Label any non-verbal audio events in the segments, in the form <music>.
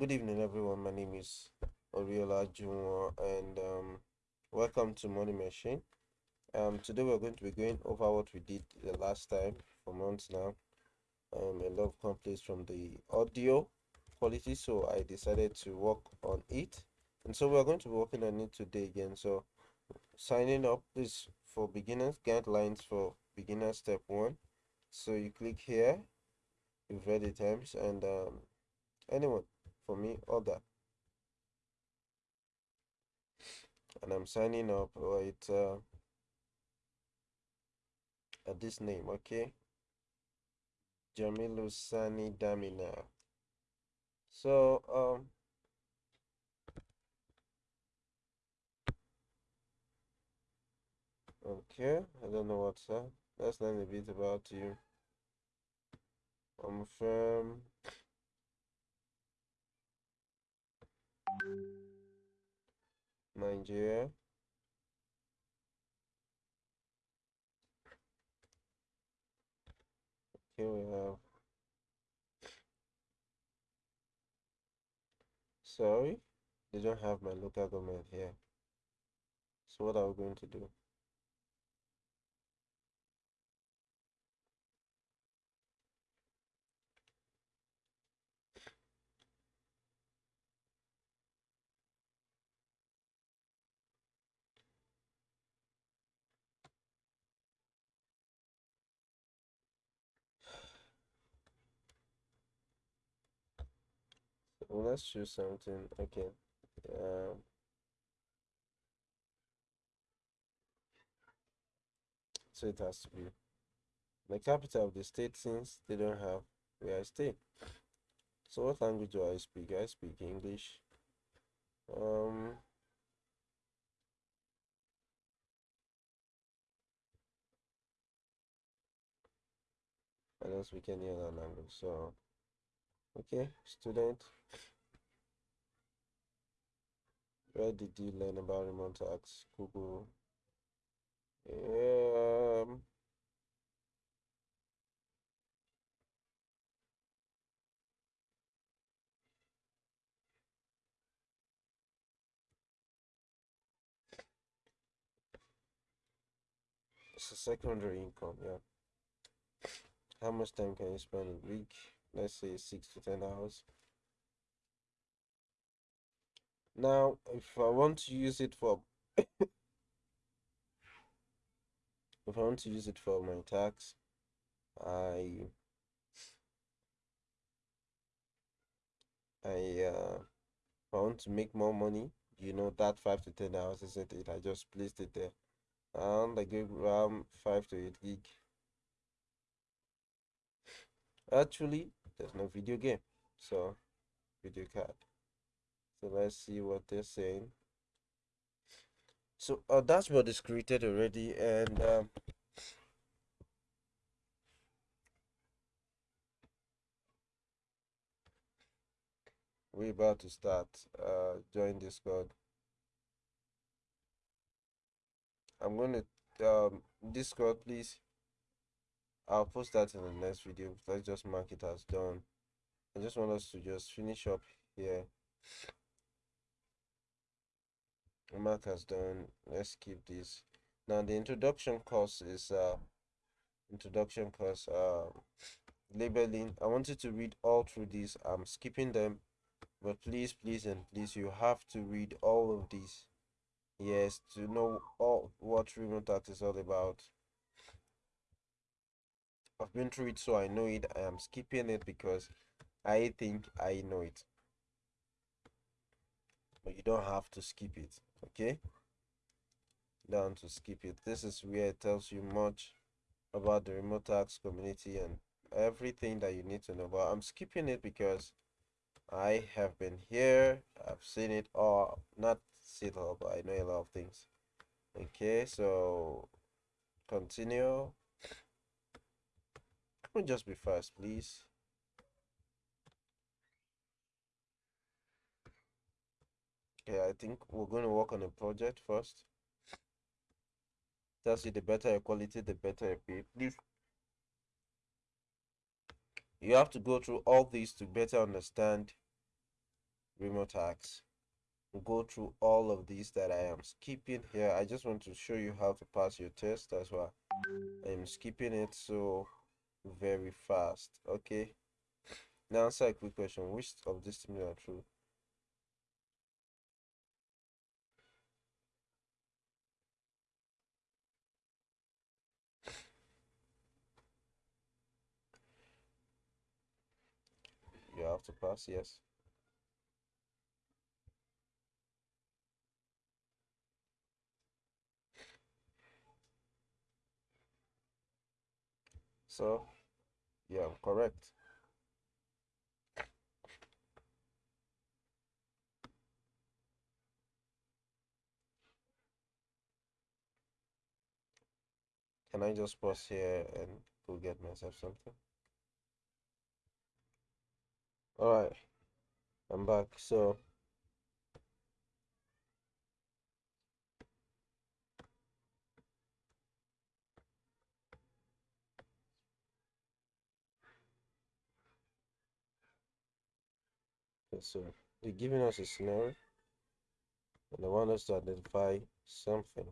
Good evening, everyone. My name is Oriola Junwo, and um, welcome to Money Machine. Um, today we're going to be going over what we did the last time for months now. Um, a lot of complaints from the audio quality, so I decided to work on it. And so we're going to be working on it today again. So signing up is for beginners, guidelines for beginner step one. So you click here, you've read the terms, and um, anyone for me other and i'm signing up with uh, at this name okay? Jamilu sani damina. So um okay i don't know what's that. Let's learn a bit about you. I'm from Nigeria. Here we have. Sorry, they don't have my local government here. So what are we going to do? Let's choose something. Okay. Um, so it has to be the capital of the state since they don't have where I stay. So what language do I speak? I speak English. Um, I don't speak any other language. So, okay, student. Where did you learn about Remotasks? Google. Um, it's a secondary income, yeah. How much time can you spend a week? Let's say six to ten hours. Now, if I want to use it for <coughs> if I want to use it for my tax, I I uh I want to make more money, you know that five to ten hours isn't it? I just placed it there. And I give RAM five to eight gig. Actually, there's no video game, so video card. So let's see what they're saying. So our dashboard is created already and um, we're about to start uh, join discord. I'm going to um, discord please. I'll post that in the next video. Let's just mark it as done. I just want us to just finish up here mark has done. Let's keep this. Now the introduction course is uh introduction course uh labeling. I want you to read all through these i'm skipping them but please please and please you have to read all of these. Yes to know all what Remotasks is all about. I've been through it so i know it. I am skipping it because i think i know it. But you don't have to skip it okay. Down to skip it. This is where it tells you much about the Remotasks community and everything that you need to know. But i'm skipping it because i have been here. I've seen it all. Not see it all but i know a lot of things. Okay so continue. Can we just be fast please okay i think we're going to work on a project first tells you the better your quality the better your pay please you have to go through all these to better understand Remotasks go through all of these that I am skipping here. I just want to show you how to pass your test. That's why I'm skipping it so very fast. Okay. Now answer a quick question. Which of these things are true? Have pass, yes. So, yeah, correct. Can I just pause here and go get myself something? Alright, I'm back. So, so they're giving us a scenario and they want us to identify something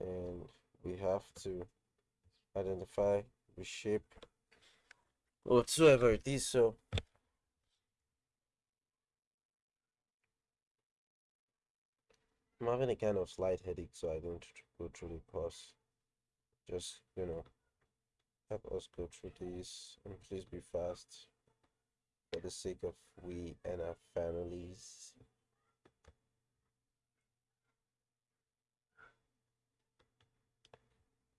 and we have to identify reshape whatsoever it is so. I'm having a kind of slight headache so I don't go through the course. Just you know help us go through this and please be fast. For the sake of we and our families.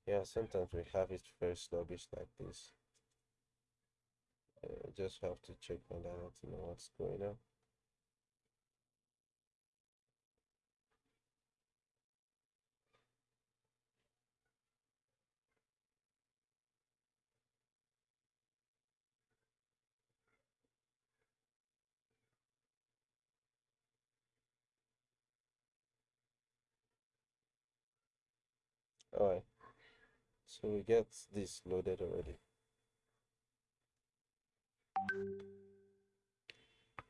Yeah sometimes we have it very sluggish like this I just have to check my data to know what's going on. All right. So we get this loaded already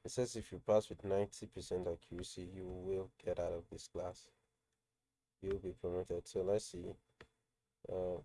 it says if you pass with 90% accuracy you will get out of this class. You'll be promoted. So let's see uh,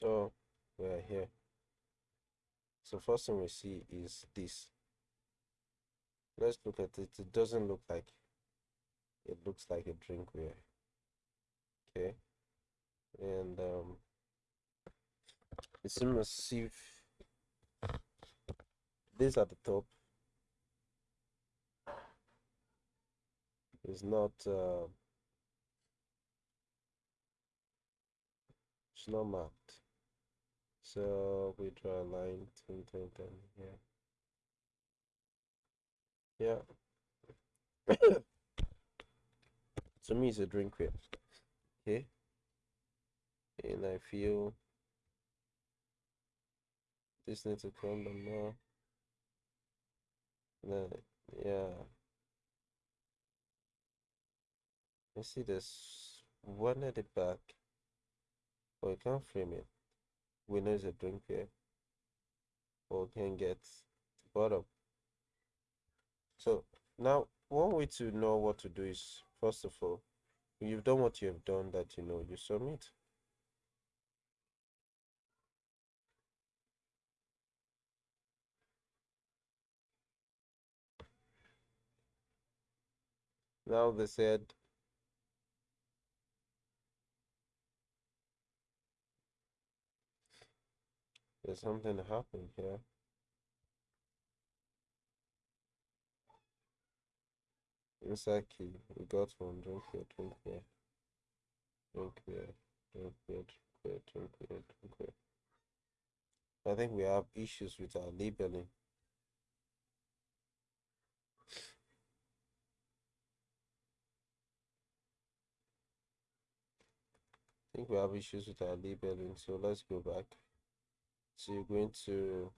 so we're here. So first thing we see is this. Let's look at it. It doesn't look like it looks like a drinkware okay. And um it's immersive this at the top is not uh, it's not marked so we draw a line dun, dun, dun, yeah. Yeah. <coughs> To me it's a drinkware okay? And I feel this needs to come down more. Then yeah. You see this one at the back but we can't frame it it's a drinkware or can get the bottom so now one way to know what to do is first of all you've done what you have done that you know you submit. Now they said There's something happening here. Inside key, we got one. Drink here, drink here. Drink here, drink here, drink here, drink here, drink here. I think we have issues with our labeling. I think we have issues with our labeling, so let's go back. So you're going to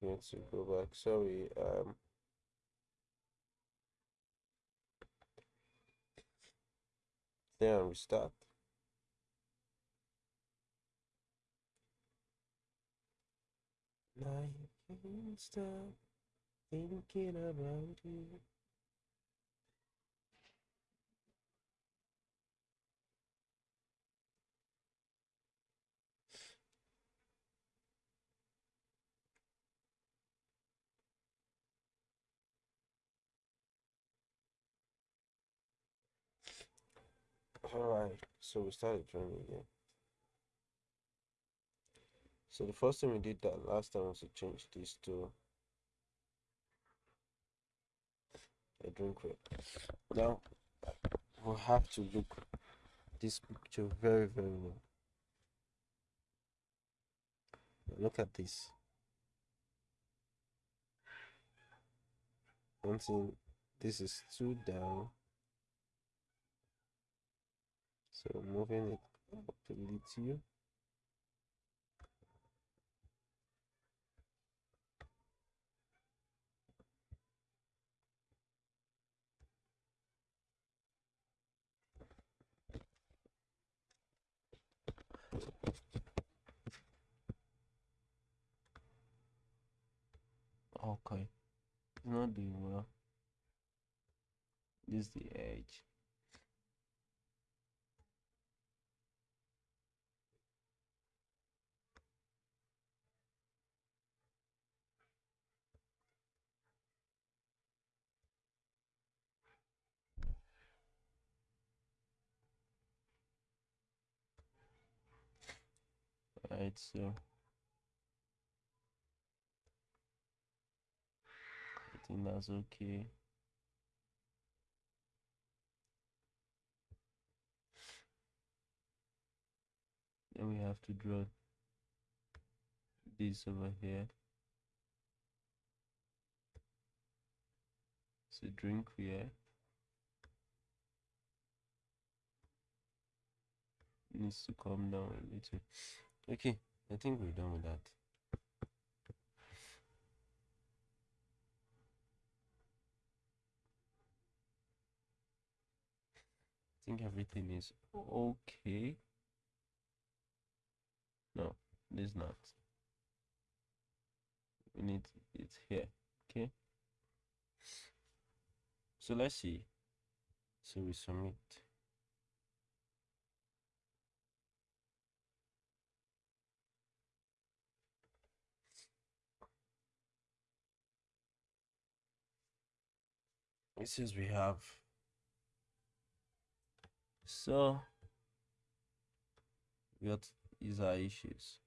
going to go back. Sorry, um then restart. Now you can't stop thinking about you. Alright, so we started drawing again. So the first thing we did that last time was to change this to a drink rate. Now we'll have to look this picture very very well. Look at this. One thing, this is two down. So moving it up a little. Okay, it's not doing well. This is the edge. So I think that's okay. Then we have to draw this over here. So drink here. Needs to come down a little. Okay, I think we're done with that. I think everything is okay. No, it is not. We need it here. Okay. So let's see. So we submit. It we have so what is our issues?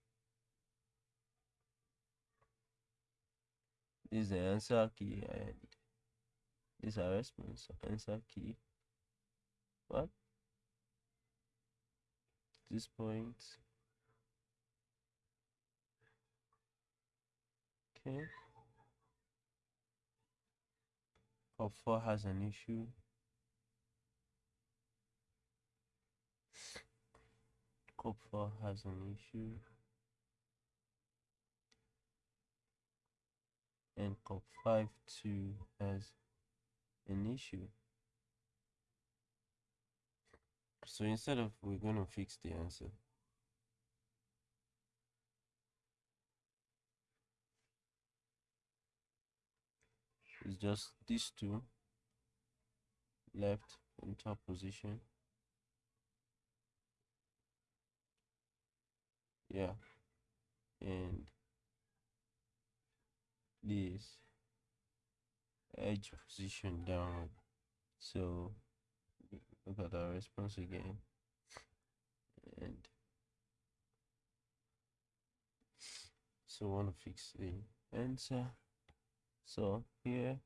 This is the answer key and this is our response answer key. What? This point. Okay. Cop 4 has an issue. Cop 4 has an issue. And Cop 5 2 has an issue. So instead of we're going to fix the answer, is just these two left in top position. Yeah and this edge position down. So look at our response again. And so want to fix the answer so here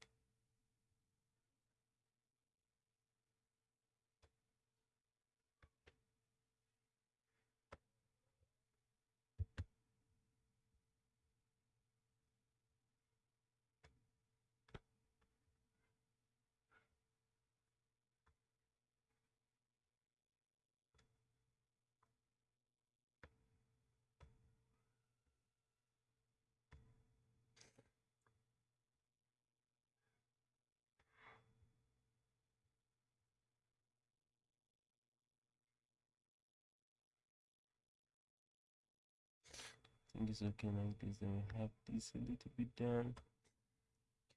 I think it's okay like this then we have this a little bit done.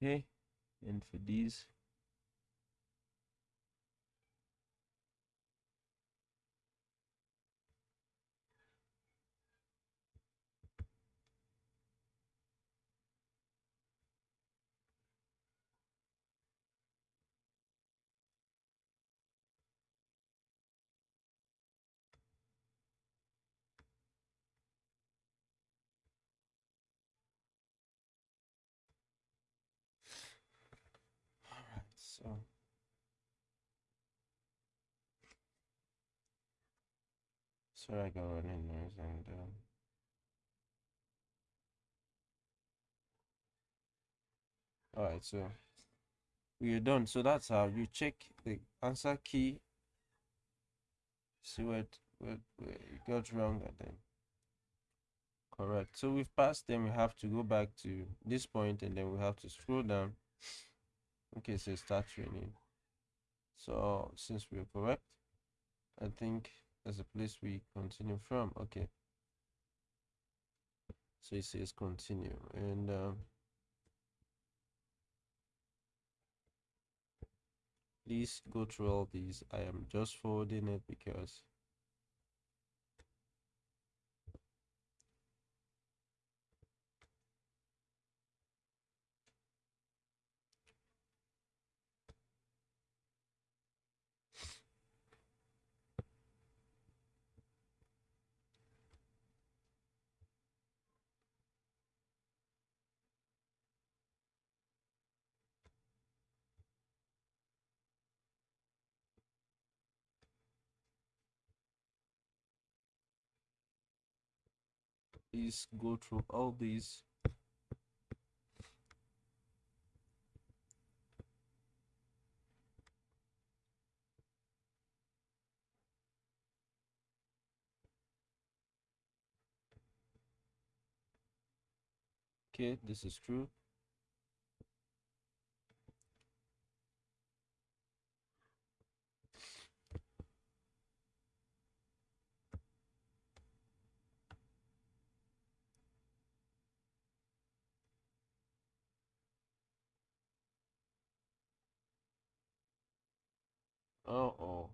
Okay and for these So sorry I got running noise and um, all right so we're done. So that's how you check the answer key see what what, what got wrong and then correct. So we've passed then we have to go back to this point and then we have to scroll down okay so start training. So since we're correct i think there's a place we continue from. Okay. So it says continue. And um, please go through all these. I am just forwarding it because please go through all these. Okay this is true Oh, oh.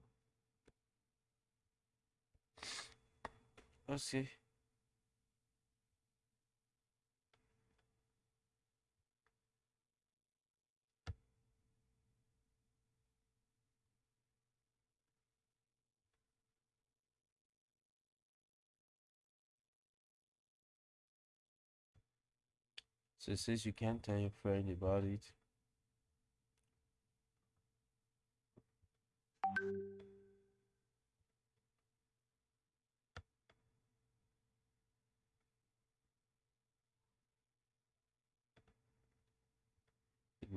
See. So it says you can't tell your friend about it.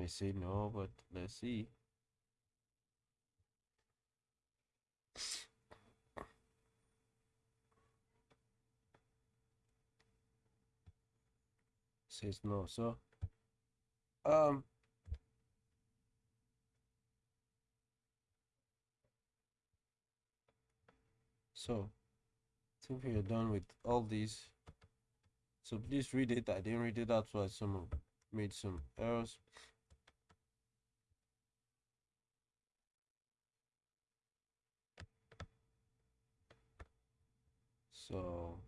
May say no, but let's see. says no so um so I think we are done with all these so please read it I didn't read it that's why some made some errors so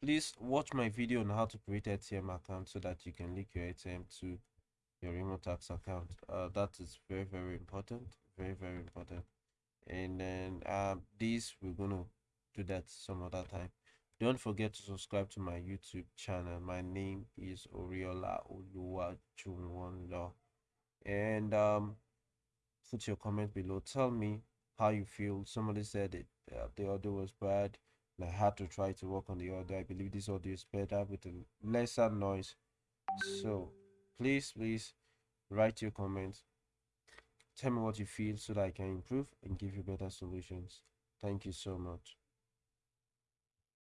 please watch my video on how to create ATM account so that you can link your ATM to your Remotasks account. Uh, that is very very important very very important. And then um this we're gonna do that some other time. Don't forget to subscribe to my youtube channel. My name is oriola Oluwa oluwajunwonlo and um put your comment below. Tell me how you feel. Somebody said it uh, the audio was bad. And i had to try to work on the audio. I believe this audio is better with a lesser noise. So please please write your comments. Tell me what you feel so that i can improve and give you better solutions. Thank you so much